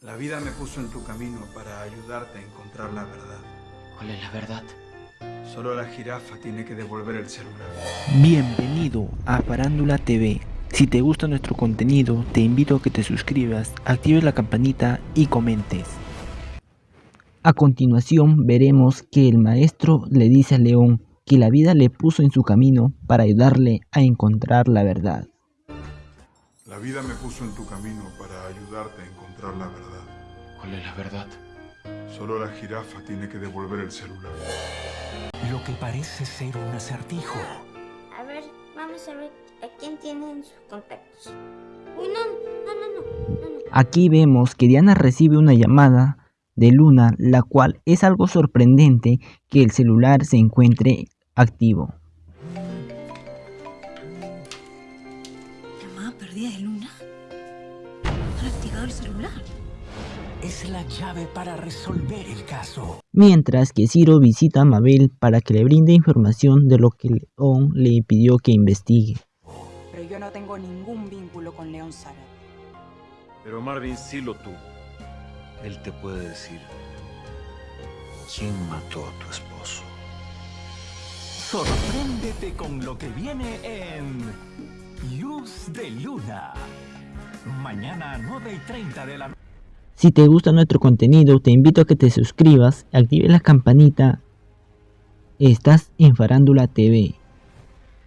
La vida me puso en tu camino para ayudarte a encontrar la verdad. ¿Cuál es la verdad? Solo la jirafa tiene que devolver el celular. Bienvenido a Farándula TV. Si te gusta nuestro contenido, te invito a que te suscribas, actives la campanita y comentes. A continuación veremos que el maestro le dice a León que la vida le puso en su camino para ayudarle a encontrar la verdad. La vida me puso en tu camino para ayudarte a encontrar la verdad. ¿Cuál es la verdad? Solo la jirafa tiene que devolver el celular. Lo que parece ser un acertijo. A ver, vamos a ver a quién tienen sus contactos. Uy, no, no, no, no. Aquí vemos que Diana recibe una llamada de Luna, la cual es algo sorprendente que el celular se encuentre activo. Perdida de Luna? ¿Han activado el celular? Es la llave para resolver el caso. Mientras que Ciro visita a Mabel para que le brinde información de lo que León le pidió que investigue. Pero yo no tengo ningún vínculo con León Sara. Pero Marvin sí lo tuvo. Él te puede decir quién mató a tu esposo. Sorpréndete con lo que viene en Luz de Luna. Mañana 9 y 30 de la Si te gusta nuestro contenido, te invito a que te suscribas, actives la campanita. Estás en Farándula TV.